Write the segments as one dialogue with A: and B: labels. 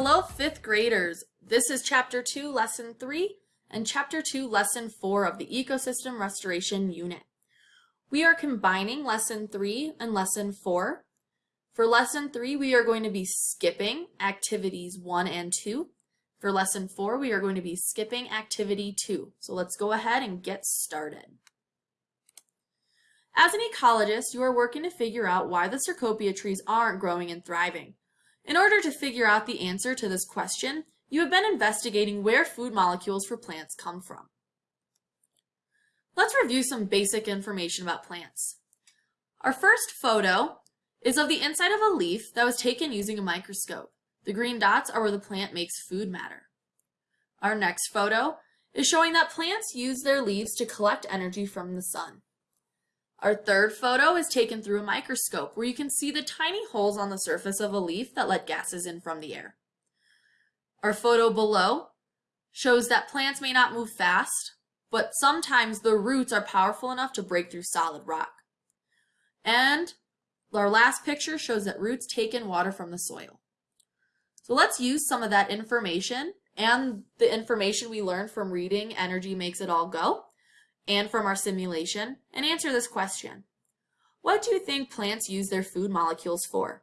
A: Hello, fifth graders. This is chapter two, lesson three, and chapter two, lesson four of the ecosystem restoration unit. We are combining lesson three and lesson four. For lesson three, we are going to be skipping activities one and two. For lesson four, we are going to be skipping activity two. So let's go ahead and get started. As an ecologist, you are working to figure out why the Cecropia trees aren't growing and thriving. In order to figure out the answer to this question, you have been investigating where food molecules for plants come from. Let's review some basic information about plants. Our first photo is of the inside of a leaf that was taken using a microscope. The green dots are where the plant makes food matter. Our next photo is showing that plants use their leaves to collect energy from the sun. Our third photo is taken through a microscope where you can see the tiny holes on the surface of a leaf that let gases in from the air. Our photo below shows that plants may not move fast, but sometimes the roots are powerful enough to break through solid rock. And our last picture shows that roots take in water from the soil. So let's use some of that information and the information we learned from reading Energy Makes It All Go and from our simulation and answer this question. What do you think plants use their food molecules for?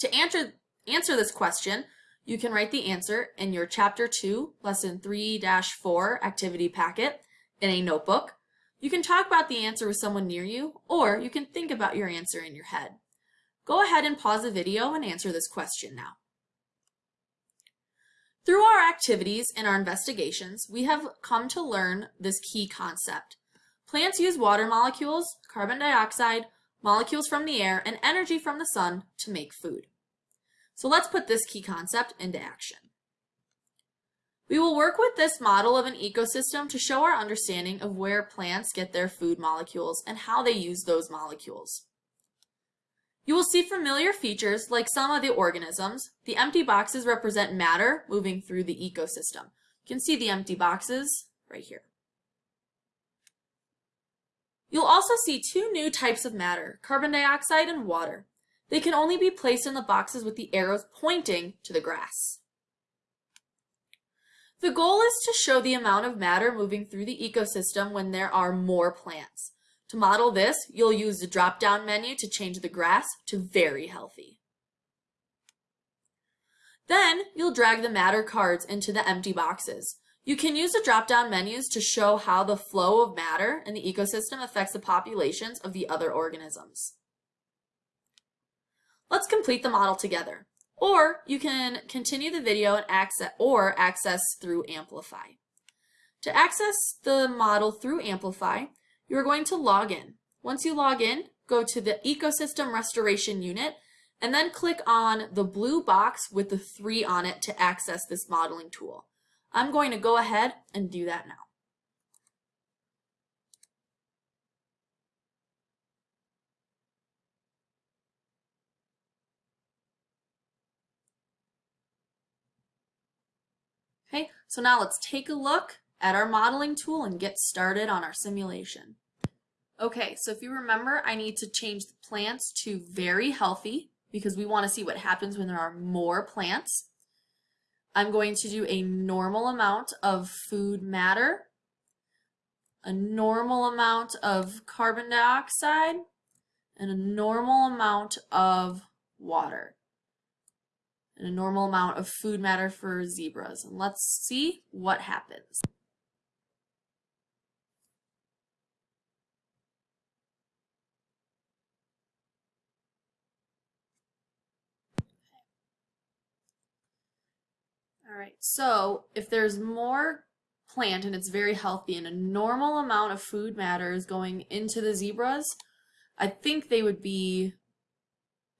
A: To answer, answer this question, you can write the answer in your Chapter 2, Lesson 3-4 activity packet in a notebook. You can talk about the answer with someone near you, or you can think about your answer in your head. Go ahead and pause the video and answer this question now. Through our activities and our investigations, we have come to learn this key concept. Plants use water molecules, carbon dioxide, molecules from the air, and energy from the sun to make food. So let's put this key concept into action. We will work with this model of an ecosystem to show our understanding of where plants get their food molecules and how they use those molecules. You will see familiar features like some of the organisms. The empty boxes represent matter moving through the ecosystem. You can see the empty boxes right here. You'll also see two new types of matter, carbon dioxide and water. They can only be placed in the boxes with the arrows pointing to the grass. The goal is to show the amount of matter moving through the ecosystem when there are more plants. To model this, you'll use the drop-down menu to change the grass to very healthy. Then, you'll drag the matter cards into the empty boxes. You can use the drop-down menus to show how the flow of matter in the ecosystem affects the populations of the other organisms. Let's complete the model together. Or you can continue the video and access or access through Amplify. To access the model through Amplify, you're going to log in. Once you log in, go to the Ecosystem Restoration Unit and then click on the blue box with the three on it to access this modeling tool. I'm going to go ahead and do that now. Okay, so now let's take a look at our modeling tool and get started on our simulation. Okay, so if you remember, I need to change the plants to very healthy because we want to see what happens when there are more plants. I'm going to do a normal amount of food matter, a normal amount of carbon dioxide, and a normal amount of water, and a normal amount of food matter for zebras. And let's see what happens. All right, so if there's more plant and it's very healthy and a normal amount of food matter is going into the zebras, I think they would be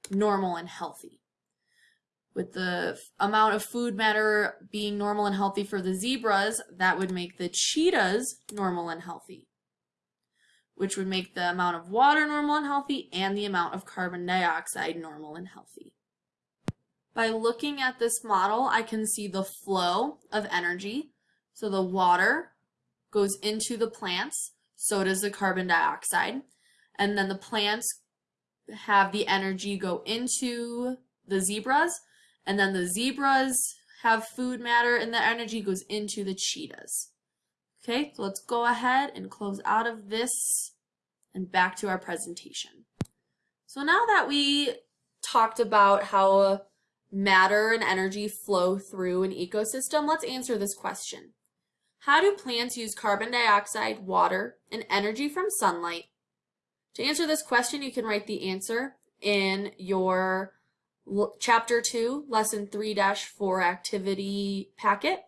A: normal and healthy. With the amount of food matter being normal and healthy for the zebras, that would make the cheetahs normal and healthy, which would make the amount of water normal and healthy and the amount of carbon dioxide normal and healthy. By looking at this model, I can see the flow of energy. So the water goes into the plants, so does the carbon dioxide. And then the plants have the energy go into the zebras, And then the zebras have food matter and the energy goes into the cheetahs. Okay, so let's go ahead and close out of this and back to our presentation. So now that we talked about how matter and energy flow through an ecosystem, let's answer this question. How do plants use carbon dioxide, water, and energy from sunlight? To answer this question, you can write the answer in your chapter 2, lesson 3-4 activity packet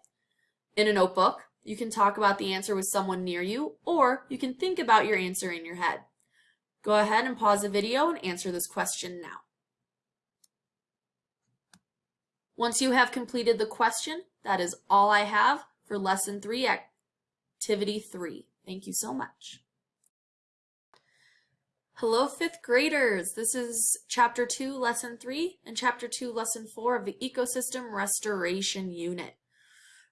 A: in a notebook. You can talk about the answer with someone near you, or you can think about your answer in your head. Go ahead and pause the video and answer this question now. Once you have completed the question, that is all I have for lesson 3, activity 3. Thank you so much. Hello, fifth graders. This is chapter two, lesson three, and chapter two, lesson four of the ecosystem restoration unit.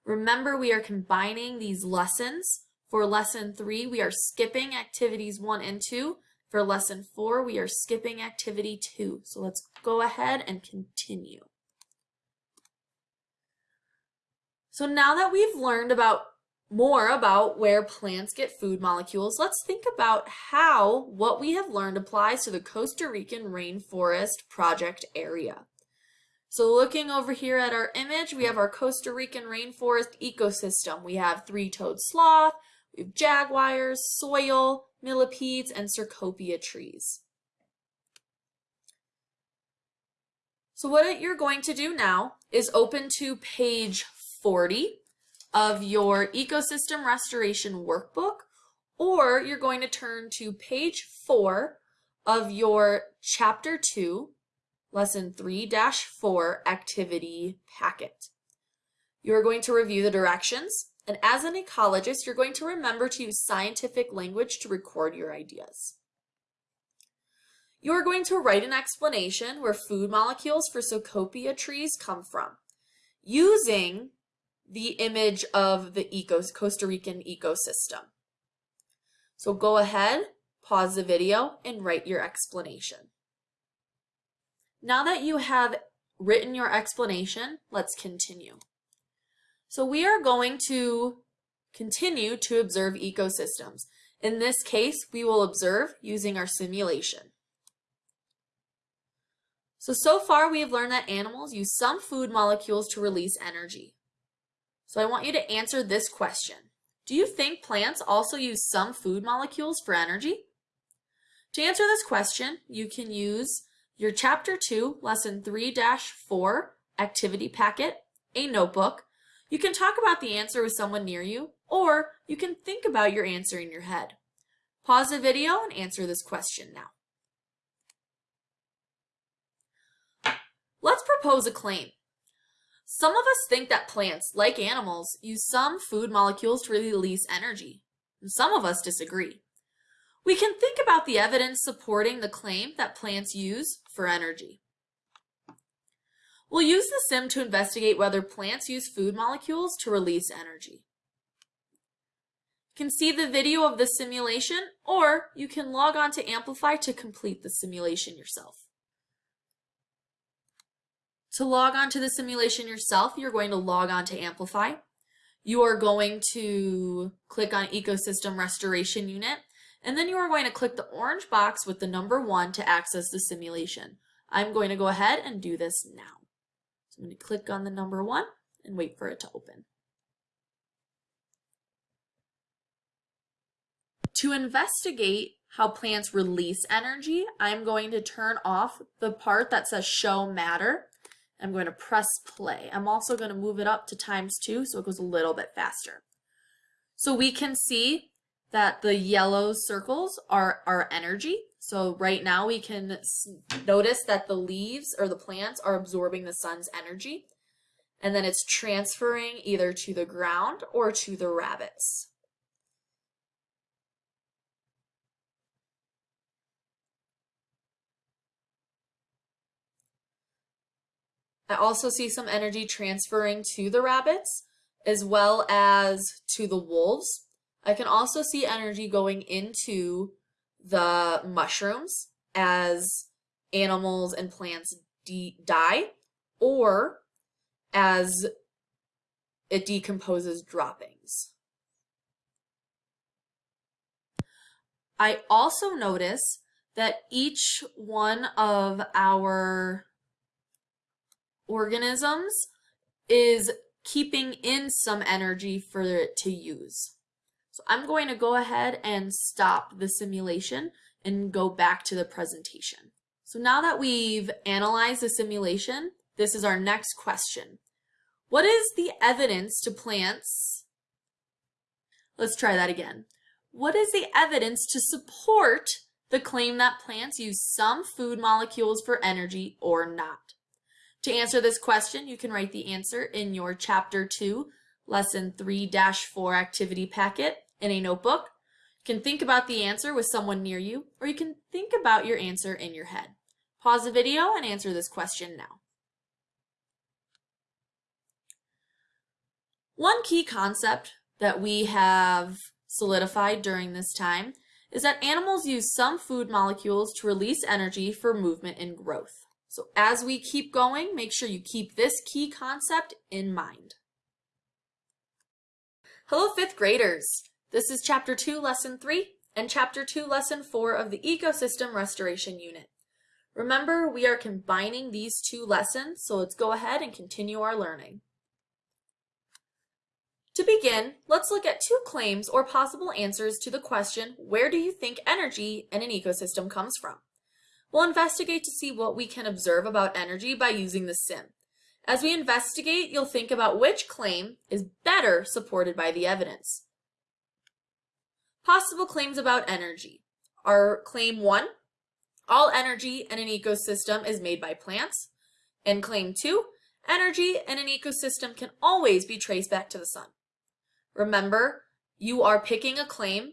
A: Remember, we are combining these lessons. For lesson three, we are skipping activities one and two. For lesson four, we are skipping activity two. So let's go ahead and continue. So now that we've learned about more about where plants get food molecules, let's think about how what we have learned applies to the Costa Rican rainforest project area. So looking over here at our image, we have our Costa Rican rainforest ecosystem. We have three-toed sloth, we have jaguars, soil, millipedes, and Cecropia trees. So what you're going to do now is open to page 40 of your ecosystem restoration workbook, or you're going to turn to page four of your chapter two, lesson 3-4 activity packet. You're going to review the directions, and as an ecologist, you're going to remember to use scientific language to record your ideas. You're going to write an explanation where food molecules for Cecropia trees come from, using the image of the eco Costa Rican ecosystem. So go ahead, pause the video, and write your explanation. Now that you have written your explanation, let's continue. So we are going to continue to observe ecosystems. In this case, we will observe using our simulation. So, so far we have learned that animals use some food molecules to release energy. So I want you to answer this question. Do you think plants also use some food molecules for energy? To answer this question, you can use your Chapter 2, Lesson 3-4 activity packet, a notebook. You can talk about the answer with someone near you, or you can think about your answer in your head. Pause the video and answer this question now. Let's propose a claim. Some of us think that plants, like animals, use some food molecules to release energy. Some of us disagree. We can think about the evidence supporting the claim that plants use for energy. We'll use the sim to investigate whether plants use food molecules to release energy. You can see the video of the simulation, or you can log on to Amplify to complete the simulation yourself. To log on to the simulation yourself, you're going to log on to Amplify. You are going to click on Ecosystem Restoration Unit, and then you are going to click the orange box with the number one to access the simulation. I'm going to go ahead and do this now. So I'm going to click on the number one and wait for it to open. To investigate how plants release energy, I'm going to turn off the part that says show matter I'm going to press play. I'm also going to move it up to times two so it goes a little bit faster. So we can see that the yellow circles are our energy. So right now we can notice that the leaves or the plants are absorbing the sun's energy and then it's transferring either to the ground or to the rabbits. I also see some energy transferring to the rabbits as well as to the wolves. I can also see energy going into the mushrooms as animals and plants die, or as it decomposes droppings. I also notice that each one of our organisms is keeping in some energy for it to use. So I'm going to go ahead and stop the simulation and go back to the presentation. So now that we've analyzed the simulation, this is our next question. What is the evidence to plants? Let's try that again. What is the evidence to support the claim that plants use some food molecules for energy or not? To answer this question, you can write the answer in your Chapter 2, Lesson 3-4 activity packet in a notebook. You can think about the answer with someone near you, or you can think about your answer in your head. Pause the video and answer this question now. One key concept that we have solidified during this time is that animals use some food molecules to release energy for movement and growth. So as we keep going, make sure you keep this key concept in mind. Hello, fifth graders. This is Chapter 2, Lesson 3, and Chapter 2, Lesson 4 of the Ecosystem Restoration Unit. Remember, we are combining these two lessons, so let's go ahead and continue our learning. To begin, let's look at two claims or possible answers to the question, where do you think energy in an ecosystem comes from? We'll investigate to see what we can observe about energy by using the sim. As we investigate, you'll think about which claim is better supported by the evidence. Possible claims about energy are claim one, all energy in an ecosystem is made by plants, and claim two, energy in an ecosystem can always be traced back to the sun. Remember, you are picking a claim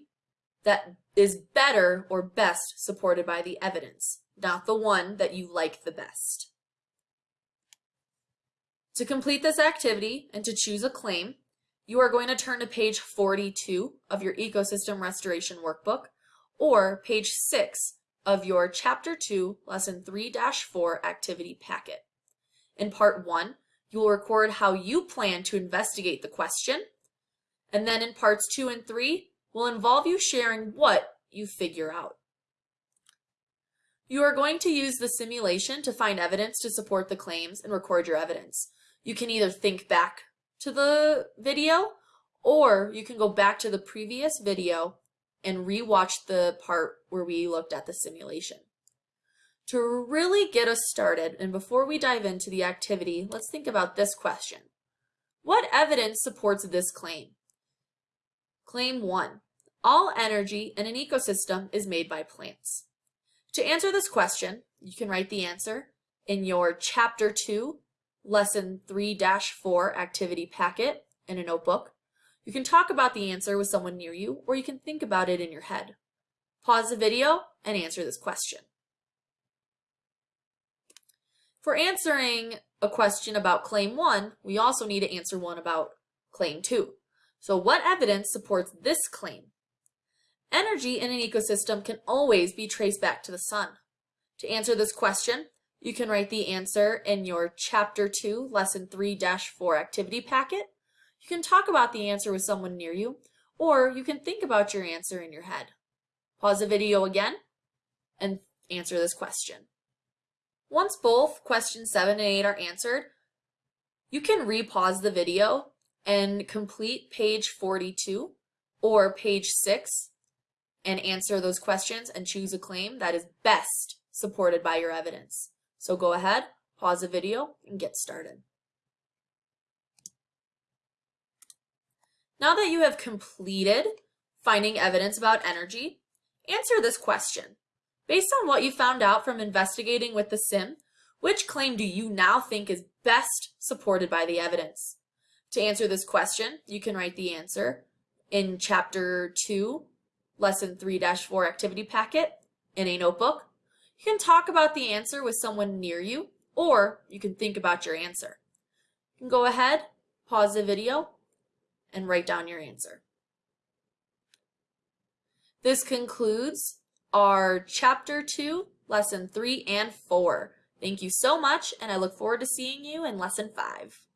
A: that is better or best supported by the evidence not the one that you like the best. To complete this activity and to choose a claim, you are going to turn to page 42 of your Ecosystem Restoration Workbook or page 6 of your Chapter 2, Lesson 3-4 activity packet. In Part 1, you will record how you plan to investigate the question, and then in Parts 2 and 3, will involve you sharing what you figure out. You are going to use the simulation to find evidence to support the claims and record your evidence. You can either think back to the video or you can go back to the previous video and rewatch the part where we looked at the simulation. To really get us started, and before we dive into the activity, let's think about this question. What evidence supports this claim? Claim 1. All energy in an ecosystem is made by plants. To answer this question, you can write the answer in your Chapter 2, Lesson 3-4 activity packet in a notebook. You can talk about the answer with someone near you, or you can think about it in your head. Pause the video and answer this question. For answering a question about Claim 1, we also need to answer one about Claim 2. So what evidence supports this claim? Energy in an ecosystem can always be traced back to the sun. To answer this question, you can write the answer in your Chapter 2, Lesson 3-4 activity packet. You can talk about the answer with someone near you, or you can think about your answer in your head. Pause the video again and answer this question. Once both questions 7 and 8 are answered, you can re-pause the video and complete page 42 or page 6 and answer those questions and choose a claim that is best supported by your evidence. So go ahead, pause the video, and get started. Now that you have completed finding evidence about energy, answer this question. Based on what you found out from investigating with the sim, which claim do you now think is best supported by the evidence? To answer this question, you can write the answer in chapter 2, lesson 3-4 activity packet in a notebook. You can talk about the answer with someone near you, or you can think about your answer. You can go ahead, pause the video, and write down your answer. This concludes our Chapter 2, Lesson 3 and 4. Thank you so much, and I look forward to seeing you in Lesson 5.